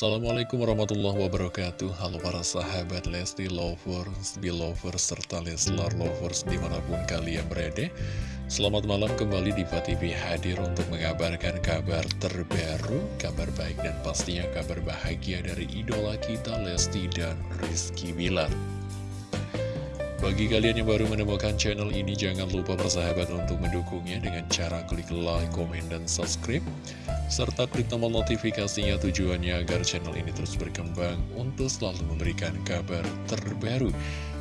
Assalamualaikum warahmatullahi wabarakatuh. Halo para sahabat Lesti Lovers, Belovers, serta Leslar Lovers di mana pun kalian berada. Selamat malam kembali di TV hadir untuk mengabarkan kabar terbaru Kabar baik dan pastinya kabar bahagia dari idola kita Lesti dan Rizky Bilar bagi kalian yang baru menemukan channel ini, jangan lupa persahabat untuk mendukungnya dengan cara klik like, komen, dan subscribe. Serta klik tombol notifikasinya tujuannya agar channel ini terus berkembang untuk selalu memberikan kabar terbaru.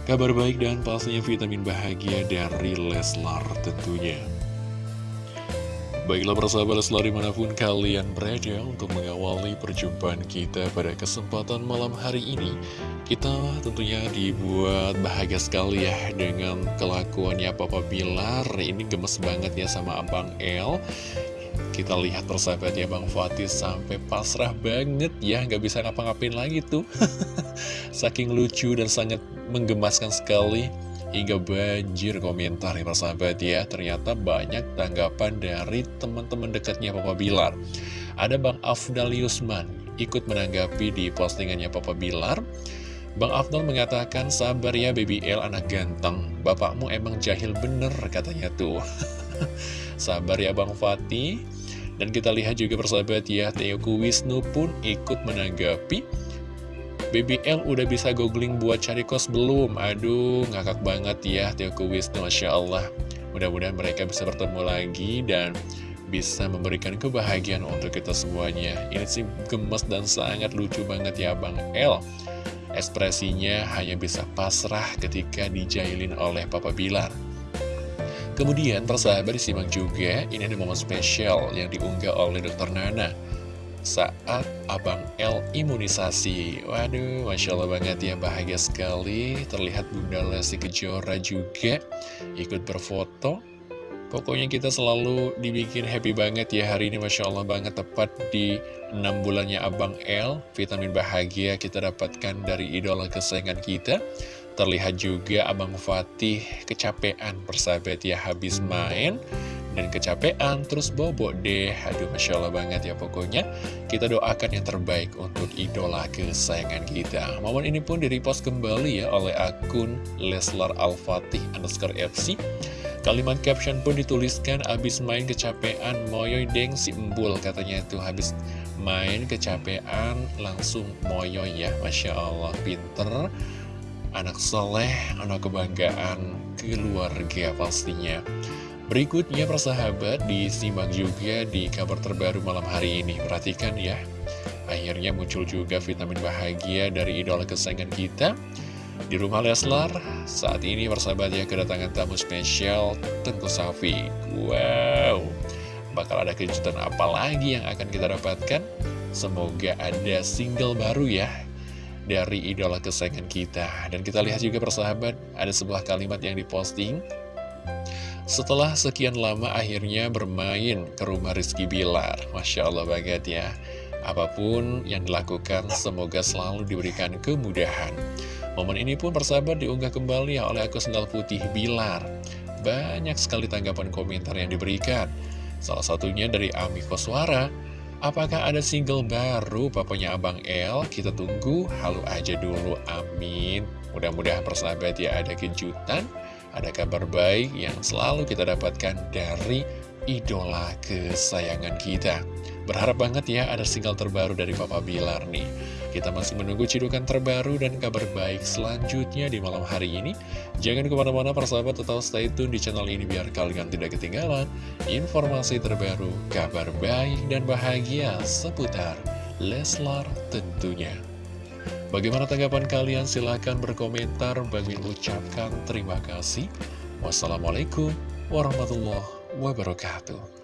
Kabar baik dan pastinya vitamin bahagia dari Leslar tentunya. Baiklah persahabat Leslar di mana pun kalian berada untuk mengawali perjumpaan kita pada kesempatan malam hari ini. Kita tentunya dibuat bahagia sekali ya dengan kelakuannya Papa Bilar. Ini gemes banget ya sama Abang El. Kita lihat persahabat ya Bang Fatih sampai pasrah banget ya nggak bisa ngapa-ngapain lagi tuh. Saking lucu dan sangat menggemaskan sekali Hingga banjir komentar ya sahabat ya. Ternyata banyak tanggapan dari teman-teman dekatnya Papa Bilar. Ada Bang Afdal Yusman ikut menanggapi di postingannya Papa Bilar. Bang Afdal mengatakan sabar ya baby L anak ganteng. Bapakmu emang jahil bener katanya tuh. Sabar ya Bang Fatih. Dan kita lihat juga persahabat ya Teoku Wisnu pun ikut menanggapi BBL udah bisa googling buat cari kos belum? Aduh, ngakak banget ya Teoku Wisnu, Masya Allah. Mudah-mudahan mereka bisa bertemu lagi dan bisa memberikan kebahagiaan untuk kita semuanya. Ini sih gemes dan sangat lucu banget ya Bang L. Ekspresinya hanya bisa pasrah ketika dijailin oleh Papa Bilar. Kemudian persahabat disimak juga, ini ada momen spesial yang diunggah oleh Dr. Nana saat Abang L imunisasi. Waduh, Masya Allah banget ya, bahagia sekali. Terlihat Bunda Lesti Kejora juga ikut berfoto. Pokoknya kita selalu dibikin happy banget ya hari ini Masya Allah banget tepat di 6 bulannya Abang L Vitamin bahagia kita dapatkan dari idola kesayangan kita Terlihat juga Abang Fatih kecapean persahabat ya habis main dan kecapean terus bobo deh. Aduh masya allah banget ya pokoknya. Kita doakan yang terbaik untuk idola kesayangan kita. Momen ini pun direpost kembali ya oleh akun Leslar Al-Fatih underscore FC Kalimat caption pun dituliskan abis main kecapean moyoy deng si embul katanya itu. Habis main kecapean langsung moyoy ya. Masya Allah pinter. Anak soleh anak kebanggaan keluarga pastinya Berikutnya persahabat disimak juga di kabar terbaru malam hari ini. Perhatikan ya. Akhirnya muncul juga vitamin bahagia dari idola kesayangan kita. Di rumah Leslar Saat ini persahabat ya kedatangan tamu spesial Tentu Safi. Wow. Bakal ada kejutan apa lagi yang akan kita dapatkan? Semoga ada single baru ya Dari idola kesayangan kita. Dan kita lihat juga persahabat Ada sebuah kalimat yang diposting setelah sekian lama akhirnya bermain ke rumah Rizky Bilar. Masya Allah banget ya. Apa pun yang dilakukan semoga selalu diberikan kemudahan. Momen ini pun persahabat diunggah kembali ya oleh akun sendal putih Bilar. Banyak sekali tanggapan komentar yang diberikan. Salah satunya dari Ami Koswara. Apakah ada single baru papanya Abang El? Kita tunggu, halu aja dulu, amin. Mudah-mudahan persahabat ya ada kejutan ada kabar baik yang selalu kita dapatkan dari idola kesayangan kita. Berharap banget ya ada single terbaru dari Papa Bilar nih. Kita masih menunggu cidukan terbaru dan kabar baik selanjutnya di malam hari ini. Jangan ke mana-mana persahabat tetap stay tune di channel ini biar kalian tidak ketinggalan informasi terbaru, kabar baik dan bahagia seputar Leslar tentunya. Bagaimana tanggapan kalian? Silahkan berkomentar. Bagi ucapkan terima kasih. Wassalamualaikum warahmatullahi wabarakatuh.